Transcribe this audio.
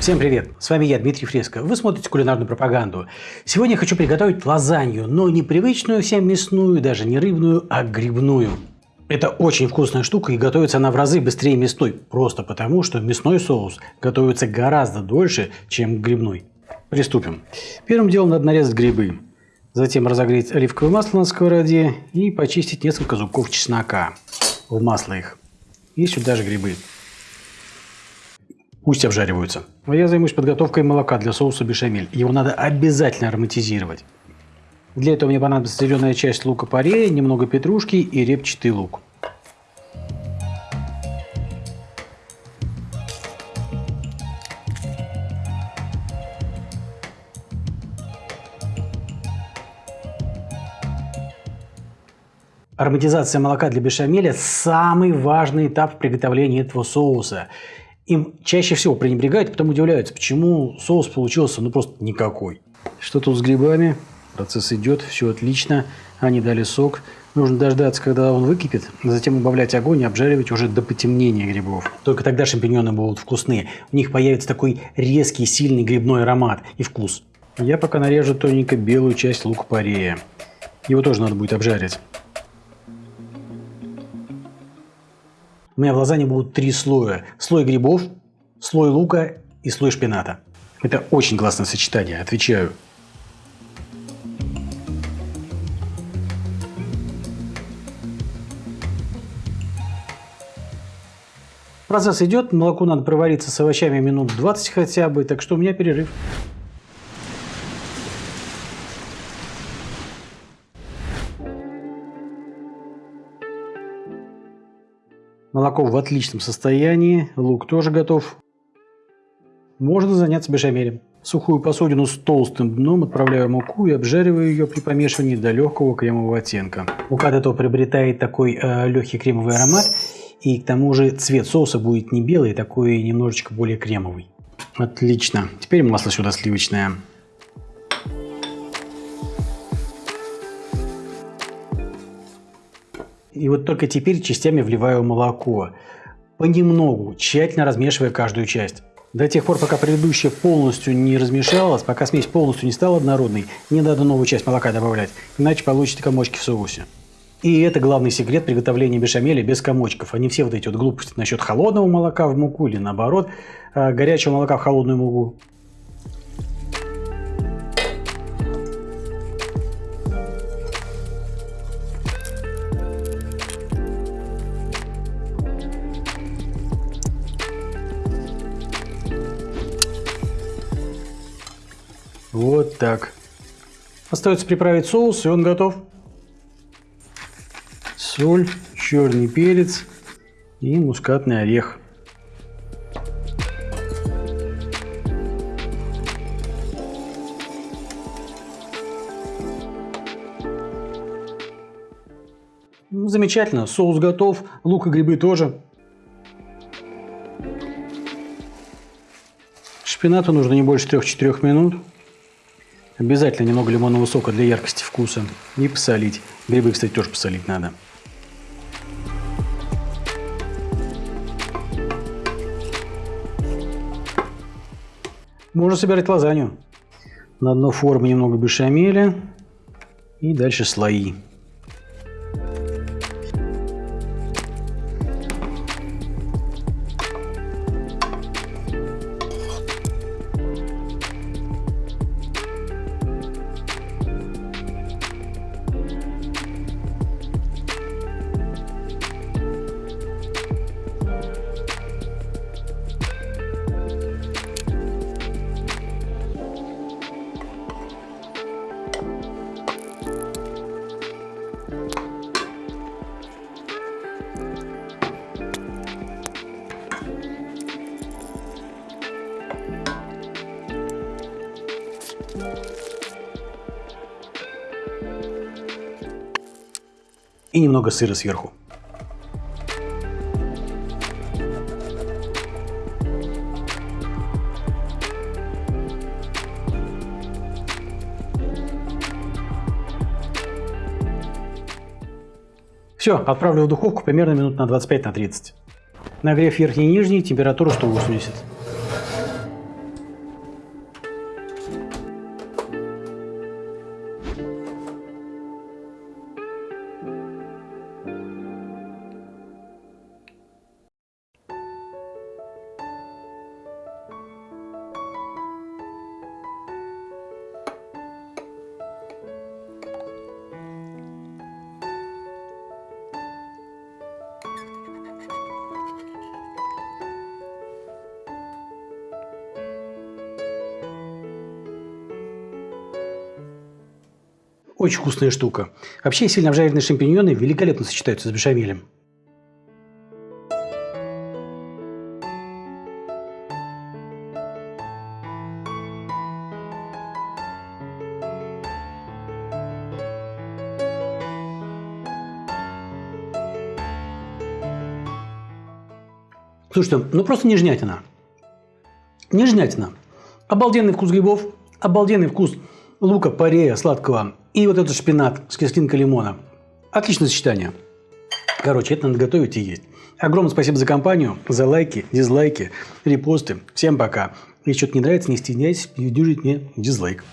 Всем привет! С вами я, Дмитрий Фреско. Вы смотрите кулинарную пропаганду. Сегодня я хочу приготовить лазанью, но не привычную всем мясную, даже не рыбную, а грибную. Это очень вкусная штука и готовится она в разы быстрее мясной, просто потому, что мясной соус готовится гораздо дольше, чем грибной. Приступим. Первым делом надо нарезать грибы, затем разогреть оливковое масло на сковороде и почистить несколько зубков чеснока в масло их. И сюда же грибы. Пусть обжариваются. А я займусь подготовкой молока для соуса бешамель. Его надо обязательно ароматизировать. Для этого мне понадобится зеленая часть лука-порея, немного петрушки и репчатый лук. Ароматизация молока для бешамеля – самый важный этап в приготовлении этого соуса им чаще всего пренебрегают, потом удивляются, почему соус получился ну просто никакой. Что тут с грибами? Процесс идет, все отлично. Они дали сок. Нужно дождаться, когда он выкипит, затем убавлять огонь и обжаривать уже до потемнения грибов. Только тогда шампиньоны будут вкусные. У них появится такой резкий, сильный грибной аромат и вкус. Я пока нарежу тоненько белую часть лука-порея. Его тоже надо будет обжарить. У меня в лазанье будут три слоя. Слой грибов, слой лука и слой шпината. Это очень классное сочетание, отвечаю. Процесс идет, молоко надо провариться с овощами минут 20 хотя бы, так что у меня перерыв. Молоко в отличном состоянии, лук тоже готов. Можно заняться бешамелем. Сухую посудину с толстым дном отправляю муку и обжариваю ее при помешивании до легкого кремового оттенка. Мука от этого приобретает такой э, легкий кремовый аромат, и к тому же цвет соуса будет не белый, а такой немножечко более кремовый. Отлично. Теперь масло сюда сливочное. И вот только теперь частями вливаю молоко. Понемногу, тщательно размешивая каждую часть. До тех пор, пока предыдущая полностью не размешалась, пока смесь полностью не стала однородной, не надо новую часть молока добавлять, иначе получите комочки в соусе. И это главный секрет приготовления бешамеля без комочков. Они все вот эти вот глупости насчет холодного молока в муку или наоборот, а, горячего молока в холодную муку. Вот так. Остается приправить соус, и он готов. Соль, черный перец и мускатный орех. Ну, замечательно, соус готов, лук и грибы тоже. Шпинату нужно не больше 3-4 минут. Обязательно немного лимонного сока для яркости вкуса. И посолить. Грибы, кстати, тоже посолить надо. Можно собирать лазанью. На дно формы немного бешамеля. И дальше слои. И немного сыра сверху. Все, отправлю в духовку примерно минут на 25-30. На Нагрев верхний и нижний, температуру 180. Очень вкусная штука. Вообще сильно обжаренные шампиньоны великолепно сочетаются с бешамелем. Слушайте, ну просто нежнятина. Нежнятина. Обалденный вкус грибов, обалденный вкус лука, парея, сладкого и вот этот шпинат с кислинкой лимона. Отличное сочетание. Короче, это надо готовить и есть. Огромное спасибо за компанию, за лайки, дизлайки, репосты. Всем пока. Если что-то не нравится, не стесняйтесь, дюжить мне дизлайк.